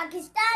Pakistan